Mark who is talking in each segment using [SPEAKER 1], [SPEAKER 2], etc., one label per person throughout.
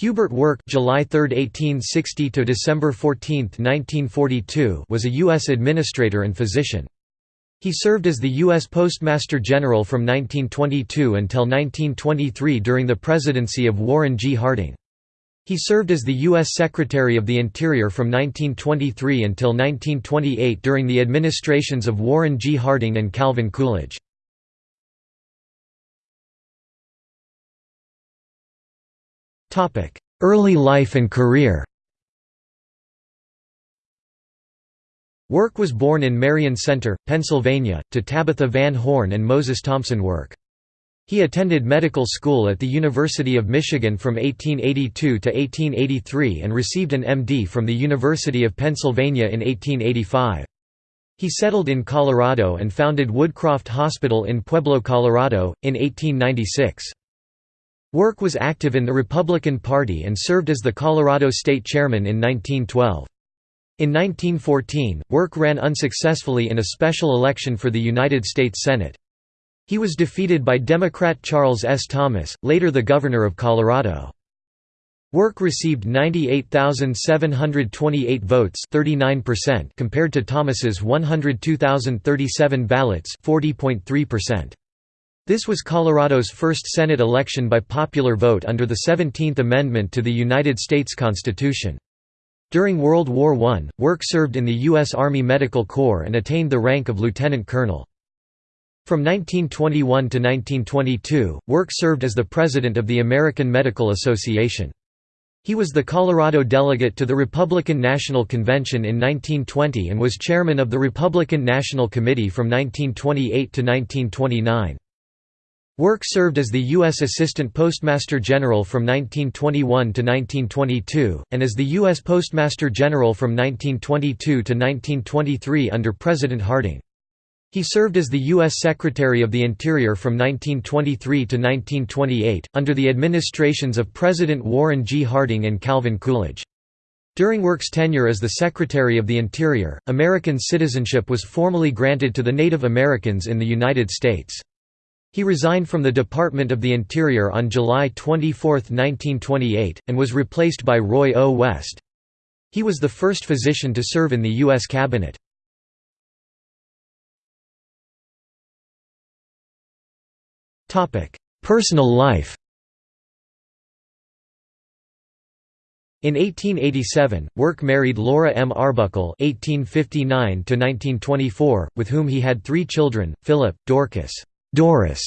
[SPEAKER 1] Hubert Work July 3, 1860 to December 14, 1942 was a U.S. administrator and physician. He served as the U.S. Postmaster General from 1922 until 1923 during the presidency of Warren G. Harding. He served as the U.S. Secretary of the Interior from 1923 until 1928 during the administrations of Warren G. Harding and Calvin Coolidge. Early life and career Work was born in Marion Center, Pennsylvania, to Tabitha Van Horn and Moses Thompson Work. He attended medical school at the University of Michigan from 1882 to 1883 and received an MD from the University of Pennsylvania in 1885. He settled in Colorado and founded Woodcroft Hospital in Pueblo, Colorado, in 1896. Work was active in the Republican Party and served as the Colorado State Chairman in 1912. In 1914, Work ran unsuccessfully in a special election for the United States Senate. He was defeated by Democrat Charles S. Thomas, later the Governor of Colorado. Work received 98,728 votes 39% compared to Thomas's 102,037 ballots 40.3%. This was Colorado's first Senate election by popular vote under the 17th Amendment to the United States Constitution. During World War I, Work served in the U.S. Army Medical Corps and attained the rank of lieutenant colonel. From 1921 to 1922, Work served as the president of the American Medical Association. He was the Colorado delegate to the Republican National Convention in 1920 and was chairman of the Republican National Committee from 1928 to 1929. Work served as the U.S. Assistant Postmaster General from 1921 to 1922, and as the U.S. Postmaster General from 1922 to 1923 under President Harding. He served as the U.S. Secretary of the Interior from 1923 to 1928, under the administrations of President Warren G. Harding and Calvin Coolidge. During Work's tenure as the Secretary of the Interior, American citizenship was formally granted to the Native Americans in the United States. He resigned from the Department of the Interior on July 24, 1928, and was replaced by Roy O. West. He was the first physician to serve in the U.S. Cabinet. Personal life In 1887, Work married Laura M. Arbuckle (1859–1924), with whom he had three children: Philip, Dorcas. Doris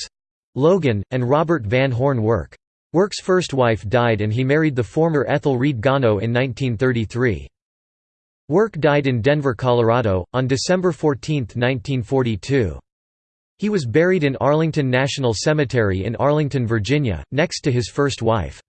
[SPEAKER 1] Logan, and Robert Van Horn Work. Work's first wife died and he married the former Ethel Reed Gano in 1933. Work died in Denver, Colorado, on December 14, 1942. He was buried in Arlington National Cemetery in Arlington, Virginia, next to his first wife.